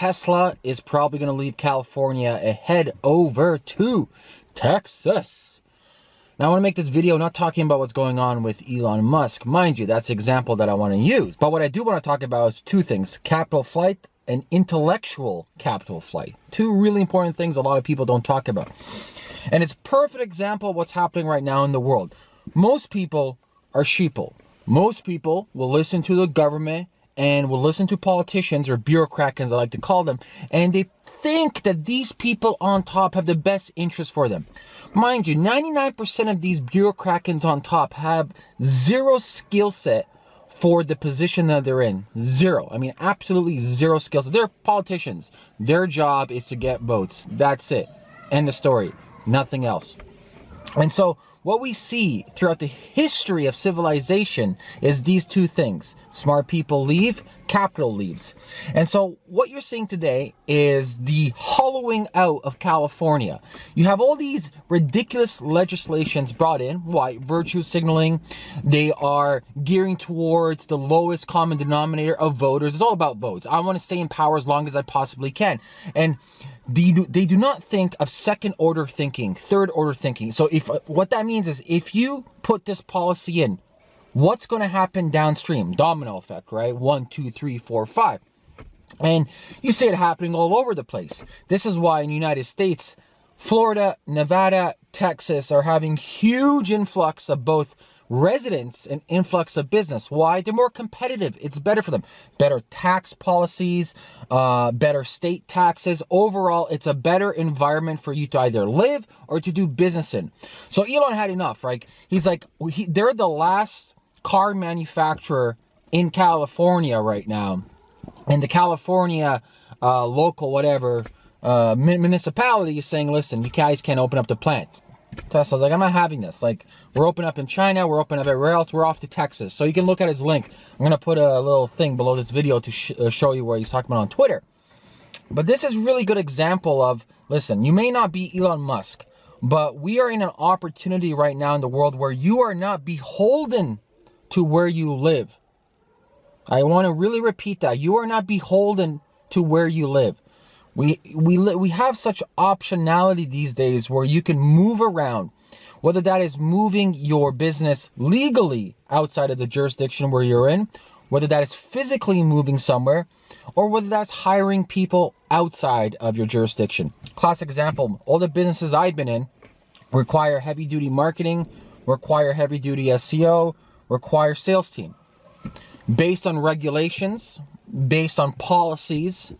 Tesla is probably going to leave California and head over to Texas. Now I want to make this video not talking about what's going on with Elon Musk. Mind you, that's the example that I want to use. But what I do want to talk about is two things, capital flight and intellectual capital flight. Two really important things a lot of people don't talk about. And it's perfect example of what's happening right now in the world. Most people are sheeple. Most people will listen to the government and will listen to politicians or bureaucrats, I like to call them, and they think that these people on top have the best interest for them. Mind you, 99% of these bureaucrats on top have zero skill set for the position that they're in. Zero. I mean, absolutely zero skills. They're politicians. Their job is to get votes. That's it. End of story. Nothing else. And so what we see throughout the history of civilization is these two things. Smart people leave, capital leaves. And so what you're seeing today is the hollowing out of California. You have all these ridiculous legislations brought in. Why? Virtue signaling. They are gearing towards the lowest common denominator of voters. It's all about votes. I want to stay in power as long as I possibly can. And they do, they do not think of second order thinking, third order thinking. So if what that means is if you put this policy in, what's going to happen downstream? Domino effect, right? One, two, three, four, five. And you see it happening all over the place. This is why in the United States, Florida, Nevada, Texas are having huge influx of both residents an influx of business. Why? They're more competitive. It's better for them. Better tax policies, uh, better state taxes. Overall, it's a better environment for you to either live or to do business in. So Elon had enough, right? He's like, he, they're the last car manufacturer in California right now. And the California uh, local, whatever, uh, municipality is saying, listen, you guys can't open up the plant. Tesla's like, I'm not having this. Like, we're open up in China, we're open up everywhere else, we're off to Texas. So you can look at his link. I'm to put a little thing below this video to sh uh, show you where he's talking about on Twitter. But this is really good example of, listen, you may not be Elon Musk, but we are in an opportunity right now in the world where you are not beholden to where you live. I want to really repeat that. You are not beholden to where you live. We, we, we have such optionality these days where you can move around, whether that is moving your business legally outside of the jurisdiction where you're in, whether that is physically moving somewhere, or whether that's hiring people outside of your jurisdiction. Classic example, all the businesses I've been in require heavy duty marketing, require heavy duty SEO, require sales team. Based on regulations, based on policies,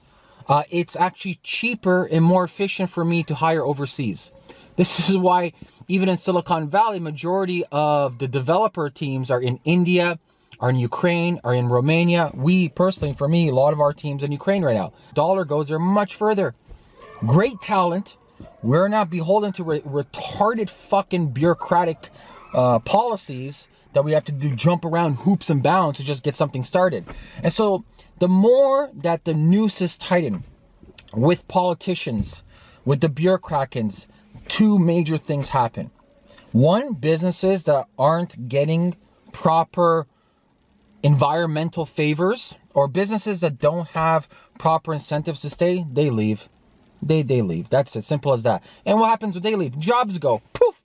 uh, it's actually cheaper and more efficient for me to hire overseas. This is why even in Silicon Valley, majority of the developer teams are in India, are in Ukraine, are in Romania. We personally, for me, a lot of our teams in Ukraine right now. Dollar goes there much further. Great talent. We're not beholden to re retarded fucking bureaucratic uh, policies that we have to do jump around hoops and bounds to just get something started. And so the more that the noose is tightened with politicians, with the bureaucrats, two major things happen. One, businesses that aren't getting proper environmental favors or businesses that don't have proper incentives to stay, they leave. They, they leave. That's as simple as that. And what happens when they leave? Jobs go. Poof,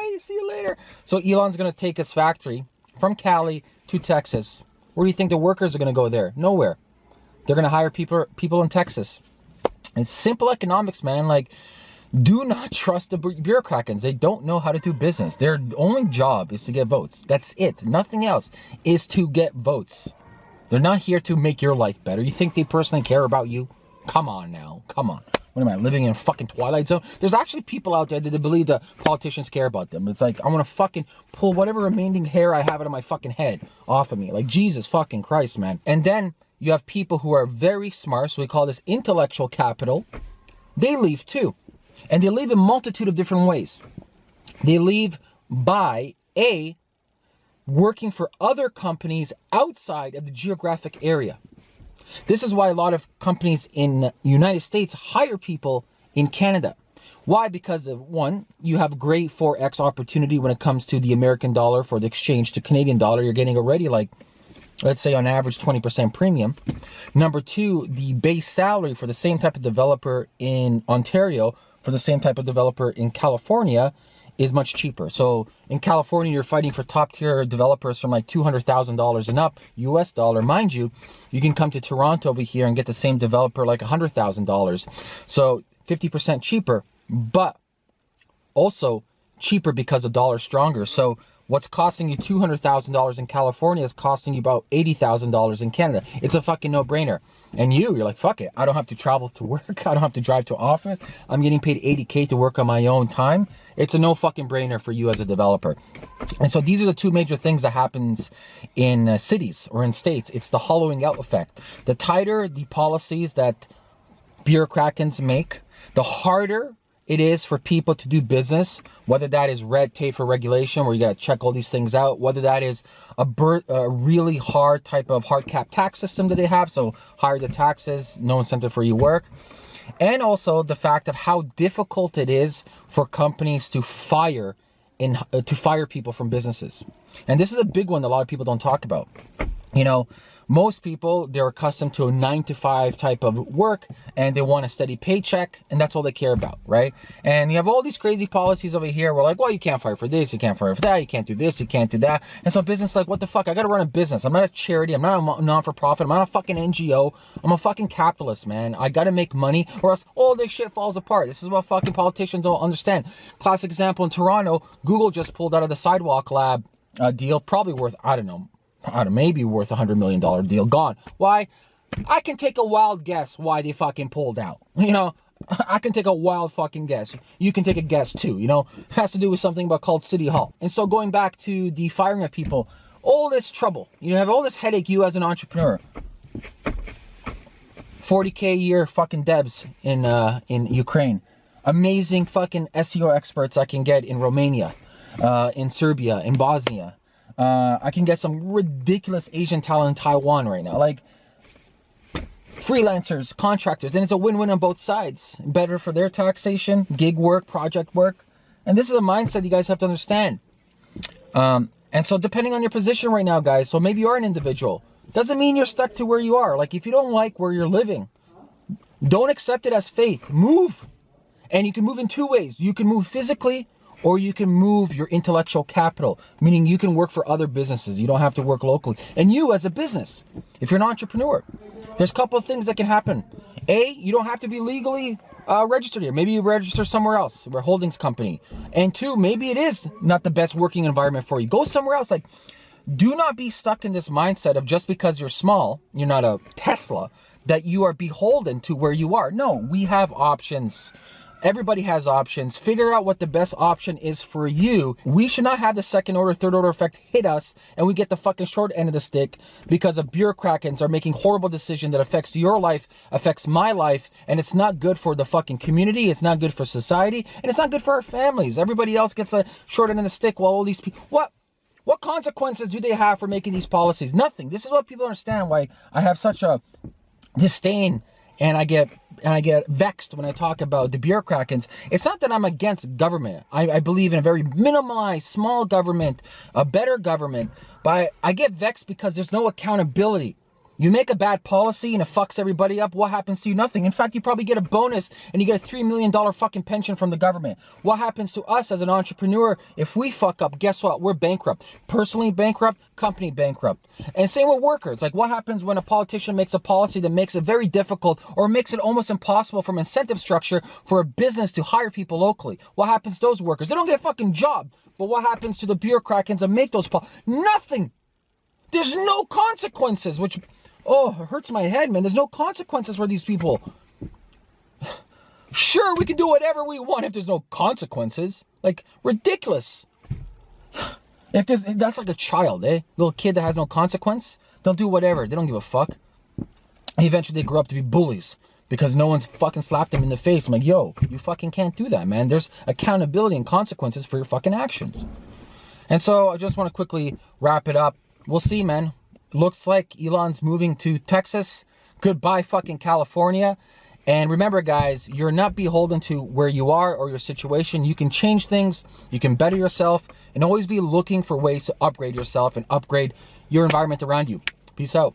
bye-bye, see you later. So Elon's going to take his factory from Cali to Texas where do you think the workers are going to go there? Nowhere. They're going to hire people people in Texas. It's simple economics, man. Like, do not trust the bureaucrats. They don't know how to do business. Their only job is to get votes. That's it. Nothing else is to get votes. They're not here to make your life better. You think they personally care about you? Come on now. Come on. What am I, living in a fucking Twilight Zone? There's actually people out there that believe that politicians care about them. It's like, I want to fucking pull whatever remaining hair I have out of my fucking head off of me. Like, Jesus fucking Christ, man. And then you have people who are very smart, so we call this intellectual capital. They leave too. And they leave in multitude of different ways. They leave by A, working for other companies outside of the geographic area. This is why a lot of companies in United States hire people in Canada. Why? Because of one, you have great forex opportunity when it comes to the American dollar for the exchange to Canadian dollar. You're getting already like let's say on average 20% premium. Number two, the base salary for the same type of developer in Ontario, for the same type of developer in California is much cheaper. So in California, you're fighting for top tier developers from like $200,000 and up US dollar. Mind you, you can come to Toronto over here and get the same developer like $100,000. So 50% cheaper, but also cheaper because the dollar stronger. So what's costing you $200,000 in California is costing you about $80,000 in Canada. It's a fucking no brainer. And you, you're like, fuck it. I don't have to travel to work. I don't have to drive to office. I'm getting paid 80K to work on my own time. It's a no fucking brainer for you as a developer. And so these are the two major things that happens in uh, cities or in states. It's the hollowing out effect. The tighter the policies that bureaucrats make, the harder it is for people to do business, whether that is red tape for regulation, where you got to check all these things out, whether that is a, a, really hard type of hard cap tax system that they have, so higher the taxes, no incentive for you work, and also the fact of how difficult it is for companies to fire in uh, to fire people from businesses. And this is a big one that a lot of people don't talk about. You know, most people, they're accustomed to a nine to five type of work and they want a steady paycheck and that's all they care about, right? And you have all these crazy policies over here. We're like, well, you can't fire for this, you can't fire for that, you can't do this, you can't do that. And so business like, what the fuck? I gotta run a business. I'm not a charity. I'm not a non-for-profit. I'm not a fucking NGO. I'm a fucking capitalist, man. I gotta make money or else all this shit falls apart. This is what fucking politicians don't understand. Classic example in Toronto, Google just pulled out of the Sidewalk Lab uh, deal, probably worth, I don't know, I don't know, maybe worth a hundred million dollar deal gone. Why? I can take a wild guess why they fucking pulled out. You know, I can take a wild fucking guess. You can take a guess too. You know, it has to do with something about called City Hall. And so going back to the firing of people, all this trouble, you have all this headache. You as an entrepreneur, 40k a year fucking devs in uh, in Ukraine, amazing fucking SEO experts I can get in Romania, uh, in Serbia, in Bosnia uh, I can get some ridiculous Asian talent in Taiwan right now. Like freelancers, contractors, and it's a win-win on both sides. Better for their taxation, gig work, project work. And this is a mindset you guys have to understand. Um, and so depending on your position right now, guys, so maybe you are an individual. Doesn't mean you're stuck to where you are. Like if you don't like where you're living, don't accept it as faith. Move. And you can move in two ways. You can move physically or you can move your intellectual capital, meaning you can work for other businesses. You don't have to work locally. And you as a business, if you're an entrepreneur, there's a couple of things that can happen. A, you don't have to be legally uh, registered here. Maybe you register somewhere else, a holdings company. And two, maybe it is not the best working environment for you. Go somewhere else. Like, do not be stuck in this mindset of just because you're small, you're not a Tesla, that you are beholden to where you are. No, we have options. Everybody has options. Figure out what the best option is for you. We should not have the second order, third order effect hit us and we get the fucking short end of the stick because of bureaucrats are making horrible decision that affects your life, affects my life, and it's not good for the fucking community. It's not good for society and it's not good for our families. Everybody else gets a short end of the stick while all these people, what? What consequences do they have for making these policies? Nothing. This is what people understand why I have such a disdain and I get and I get vexed when I talk about the bureaucrats. It's not that I'm against government. I, I believe in a very minimalized, small government, a better government. But I, I get vexed because there's no accountability. You make a bad policy and it fucks everybody up. What happens to you? Nothing. In fact, you probably get a bonus and you get a $3 million fucking pension from the government. What happens to us as an entrepreneur if we fuck up? Guess what? We're bankrupt. Personally bankrupt, company bankrupt. And same with workers. Like what happens when a politician makes a policy that makes it very difficult or makes it almost impossible from incentive structure for a business to hire people locally? What happens to those workers? They don't get a fucking job. But what happens to the bureaucrats that make those policies? Nothing. There's no consequences, which Oh, it hurts my head, man. There's no consequences for these people. Sure, we can do whatever we want if there's no consequences. Like, ridiculous. If there's, that's like a child, eh? Little kid that has no consequence. They'll do whatever. They don't give a fuck. And eventually they grow up to be bullies because no one's fucking slapped them in the face. I'm like, yo, you fucking can't do that, man. There's accountability and consequences for your fucking actions. And so I just want to quickly wrap it up. We'll see, man looks like Elon's moving to Texas. Goodbye fucking California. And remember guys, you're not beholden to where you are or your situation. You can change things, you can better yourself, and always be looking for ways to upgrade yourself and upgrade your environment around you. Peace out.